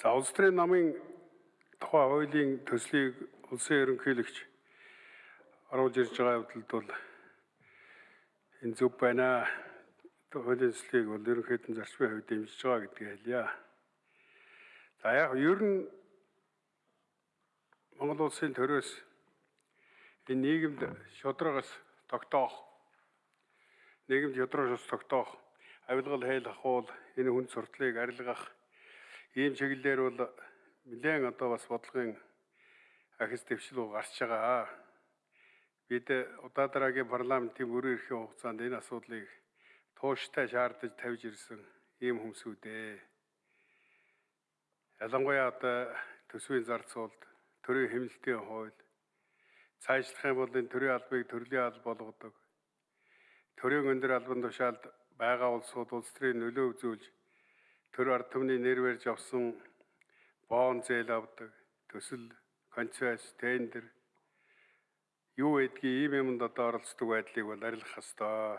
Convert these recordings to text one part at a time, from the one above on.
За улс төрийн намын тухай хуулийн төслийг улсын ерөнхийлөгч оруулж ирж байгаа явдалд бол энэ зөв байна. Хуулийн төслийг бол ерөнхийдөө зарчмын хувьд дэмжиж байгаа гэдгийг хэлье. За яг ер нь Монгол улсын төрөөс энэ нийгэмд шударгаас тогтоох нийгэмд шударгаас тогтоох авилгал хайл ахуул энэ хүн суртлыг арилгах ийм чиглэлээр бол нэлээд одоо бас бодлогын ахис дэвшил гарч байгаа. Бид удаадараагийн парламентын бүрэн эрхийн хугацаанд энэ асуудлыг тууштай шаардаж тавьж ирсэн ийм хүмүүсүүд ээ. Ялангуяа одоо төсвийн зар цуулд төрийн хэмнэлтийн хууль цаашлах юм бол энэ төрийн албыг төрлийн алба болгодог. Төрийн өндөр албан тушаалд байгаа улсууд улс төрийн нөлөө үзүүлж төр ард түмний нэр барьж авсан боон зээл авдаг төсөл концесс тендер юу гэдгийг ийм юмд одоо оролцдог байдлыг бол арилгах ёстой.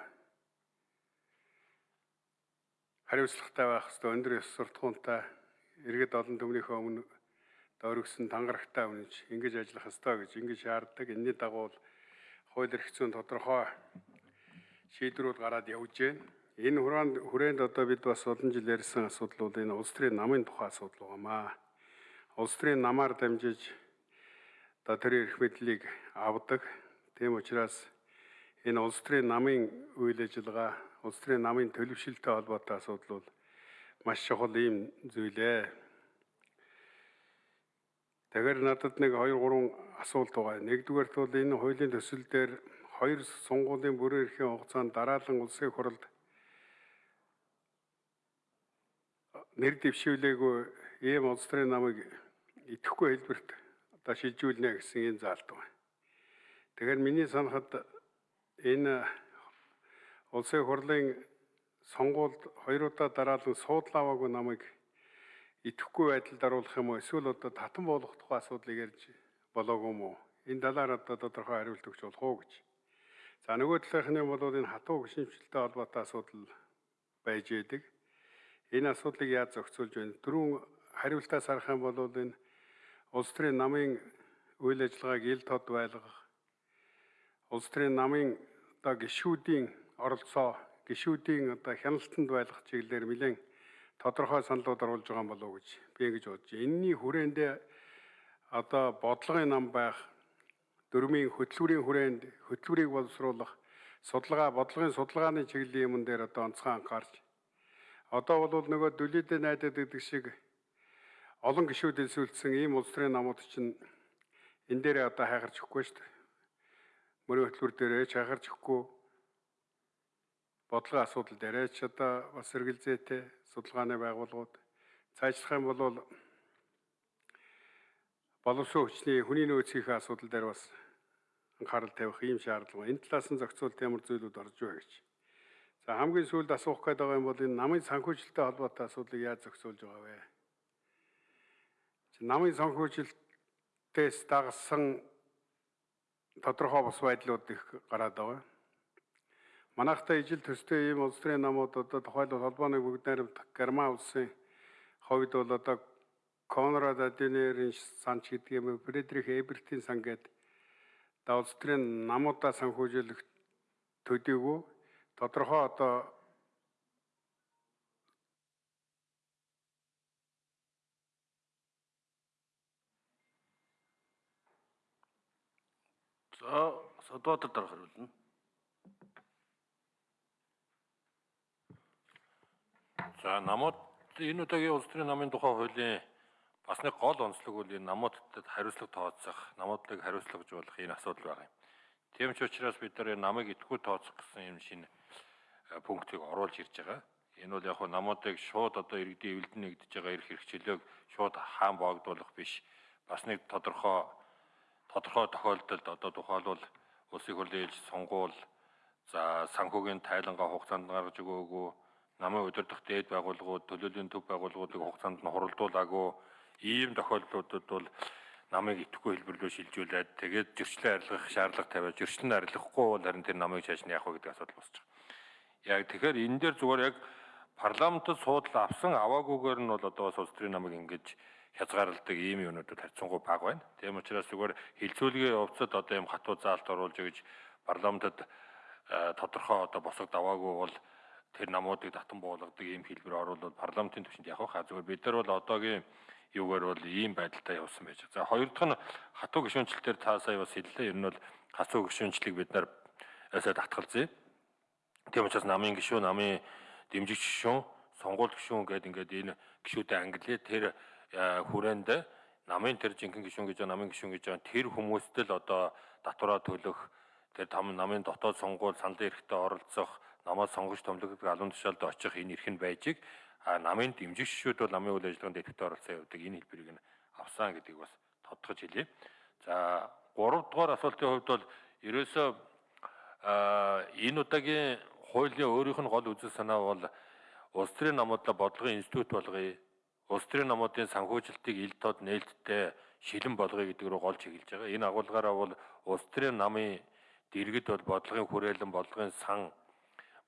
Хариуцлагатай байх ёстой, өндөр ёс суртахуунтай иргэд олон түмнийхөө өмнө дөрвсөн тангарагтай үнэнч ингэж ажиллах ёстой гэж ингэж шаарддаг. Энэний дагуу хууль эрх зүйн тодорхой шийдвэрүүд гараад явж байна. Энэ хүрээнд хүрээнд одоо бид бас олон жил ярьсан асуудал бол энэ улс төрийн намын тухай асуудал байнамаа. Улс төрийн намаар дамжиж одоо тэр эрх мэдлийг авдаг. Тийм учраас энэ улс төрийн намын үйл ажиллагаа, улс төрийн намын төлөвшөлтөй холбоотой асуудал бол маш чухал ийм зүйлээ. Тэгэхээр надад нэг 2 3 асуулт байгаа. Нэгдүгээрт бол энэ хуулийн төсөл дээр хоёр сонгуулийн бүрэн эрхийн хугацаанд дараалан улсын хурлд нэр дэвшүүлээгүй ийм улс төрийн намыг идэхгүй хэлбэрт одоо шилжүүлнэ гэсэн юм заалт байна. Тэгэхээр миний санахад энэ улсын хурлын сонгуульд хоёр удаа дараалан суудлааваагүй намыг идэхгүй байдалд оруулах юм уу эсвэл одоо татан болгох тухай асуудлыг ярьж болоогүй юм уу? Энэ талаар одоо тодорхой хариулт өгч болох уу гэж. За нөгөө талынхны бол энэ хатуу гүшинчэлтэй холбоотой асуудал байж идэг. Энэ асуудлыг яаж зохицуулж байна? Дөрөв хариултаас харах юм бол энэ улс төрийн намын үйл ажиллагааг ил тод байлгах, улс төрийн намын одоо гишүүдийн оролцоо, гишүүдийн одоо хяналтанд байлгах чиглэлээр нэлээд тодорхой саналууд оруулж байгаа болов уу гэж би ингэж бодож байна. Энийний хүрээндээ одоо бодлогын нам байх, дөрмийн хөтөлбөрийн хүрээнд хөтөлбөрийг боловсруулах, судалгаа, бодлогын судалгааны чиглэлийн юм дээр одоо онцгой анхаарч Одоо бол нөгөө дүлийдээ найдаад гэдэг шиг олон гişүүд элсүүлсэн ийм улс төрийн намууд чинь энэ дээр одоо хайгарч өгөхгүй шүү дээ. Мөрийн хөтөлбөр дээрээ ч хайгарч өгөхгүй бодлогын асуудал дээрээ ч одоо бас эргэлзээтэй судалгааны байгууллагууд цаашлах юм бол боловсон хүчний хүний нөөцийн асуудал дээр бас анхаарал тавих ийм шаардлага. Энэ талаас нь зохицуулт ямар зүйлүүд орж байгаа гэж За хамгийн сүүлд асуух гээд байгаа юм бол энэ намын санхүүжилттэй холбоотой асуудлыг яаж зохицуулж байгаа вэ? Намын санхүүжилтээс дагсан тодорхой бус байдлууд их гараад байгаа. Манайхтай ижил төстэй ийм улс төрийн намууд одоо тухайлбал холбооны бүгд найрамд Герман улсын хувьд бол одоо Конрад Аденерийн сан ч гэдэг юм Фредрих Эбертийн сан гэдэг улс төрийн намуудаа санхүүжүүлэх төдийгүй тодорхой одоо За Содбаатар дарга хариулна. За намууд энэ удаагийн улс төрийн намын тухай хуулийн бас нэг гол онцлог бол энэ намуудад хариуцлага тооцох, намуудлыг хариуцлагажуулах энэ асуудал байгаа юм. Тийм ч учраас бид нар намыг идэхгүй тооцох гэсэн юм шинэ пунктыг оруулж ирж байгаа. Энэ бол яг хөө намуудыг шууд одоо иргэдийн эвлэлд нэгдэж байгаа эрх хэрэгчлөөг шууд хаан боогдуулах биш. Бас нэг тодорхой тодорхой тохиолдолд одоо тухайлбал улсын хурлын ээлж сонгуул за санхүүгийн тайлангаа хугацаанд гаргаж өгөөгүй намын удирдах дээд байгууллагууд төлөөлийн төв байгууллагуудыг хугацаанд нь хуралдуулаагүй ийм тохиолдлуудад бол намыг итгэхгүй хэлбэрлөө шилжүүлээд тэгээд зөрчлөө арилгах шаардлага тавиад зөрчлөн арилгахгүй бол харин тэр намыг цааш нь яах вэ гэдэг асуудал босч байгаа. Яг тэгэхээр энэ дээр зүгээр яг парламентд суудлаа авсан аваагүйгээр нь бол одоо улс төрийн намыг ингэж хязгаарладаг ийм юмнуудад харьцангуй бага байна. Тийм учраас зүгээр хилцүүлгийн явцад одоо ийм хатуу заалт оруулж өгж парламентд э, тодорхой одоо босог даваагүй бол тэр намуудыг татан буулгадаг ийм хэлбэр оруулаад парламентын түвшинд явах зүгээр бид нар бол одоогийн юугаар бол ийм байдалтай явсан байж. За хоёр дахь нь хатуу гишүүнчлэлтээр та сая бас хэллээ. Ер нь бол хатуу гишүүнчлэлийг бид нар өсөд татгалзъя. Тийм учраас намын гишүүн, намын дэмжигч гишүүн, сонгуул гишүүн гэдэг ингээд энэ гишүүдэд англи тэр хүрээнд намын тэр жинхэнэ гишүүн гэж намын гишүүн гэж байгаа тэр хүмүүстээ л одоо татвараа төлөх тэр там намын дотоод сонгуул саналын эрхтээ оролцох, намаас сонгож томлогддог алуун тушаалд очих энэ эрх нь байжиг а намын дэмжигч шүүд бол намын үйл ажиллагаанд идэвхтэй оролцсон явдаг энэ хэлбэрийг нь авсан гэдгийг бас тодтогч хэлье. За 3 дугаар асуултын хувьд бол ерөөсөө энэ удаагийн хуулийн өөрийнх нь гол үзэл санаа бол улс төрийн намуудлаа бодлогын институт болгоё. Улс төрийн намуудын санхүүжилтийг ил тод нээлттэй шилэн болгоё гэдэг рүү гол чиглэж байгаа. Энэ агуулгаараа бол улс төрийн намын дэргэд бол бодлогын хүрээлэн, бодлогын сан,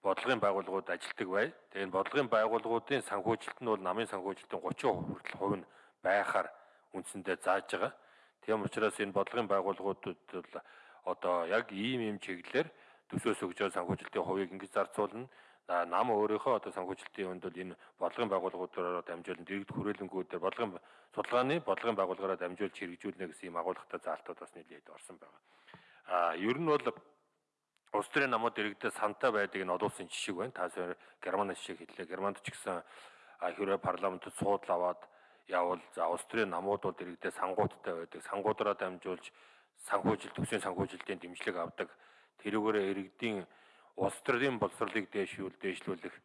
бодлогын байгууллагууд ажилтдаг бай. Тэгээд бодлогын байгууллагуудын санхүүжилт нь бол намын санхүүжилтийн 30% хүртэл хувь нь байхаар үндсэндээ зааж байгаа. Тийм учраас энэ бодлогын байгууллагуудад бол одоо яг ийм ийм чиглэлээр төсөөс өгж байгаа санхүүжилтийн хувийг ингэж зарцуулна. Нам өөрийнхөө одоо санхүүжилтийн хүнд бол энэ бодлогын байгууллагуудаараа дамжуулан дэрэгд хүрээлэнгүүдээр бодлогын судалгааны бодлогын байгууллагаараа дамжуулж хэрэгжүүлнэ гэсэн ийм агуулгатай заалтууд бас нэлээд орсон байна. А ер нь бол улс төрийн намууд иргэдэд сантай байдаг энэ олон улсын жишээ байна. Та сая Германы жишээ хэллээ. Германд ч гэсэн хэрвээ парламентд суудл аваад явал за улс төрийн намууд бол иргэдэд сангуудтай байдаг. Сангуудаараа дамжуулж санхүүжилт төсвийн санхүүжилтийн дэмжлэг авдаг. Тэрүүгээр иргэдийн улс төрийн боловсролыг дээшүүл дээшлүүлэх,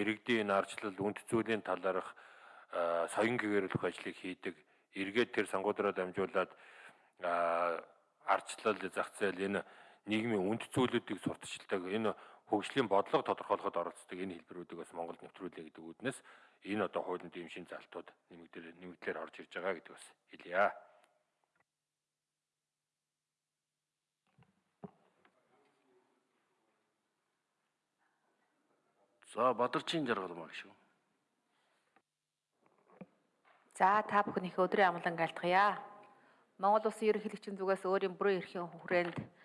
иргэдийн нарчлал, үнд цэцүүлийн талаарх соён гэгэрүүлэх ажлыг хийдэг. Эргээд тэр сангуудаараа дамжуулаад арчлал, зах зээл энэ нийгмийн үнд цэцүүлүүдийг сурталчилдаг энэ хөгжлийн бодлого тодорхойлоход оролцдог энэ хэлбэрүүдийг бас Монголд нэвтрүүлээ гэдэг үүднээс энэ одоо хуулинд ийм шин залтууд нэмэгдэл нэмэгдлэр орж ирж байгаа гэдэг бас хэлье. За Бадарчин жаргал маа шүү. За та бүхнийхээ өдрийн амгалан айлтгая. Монгол Улсын ерөнхийлөгчийн зүгээс өөрийн бүрэн эрхийн хүрээнд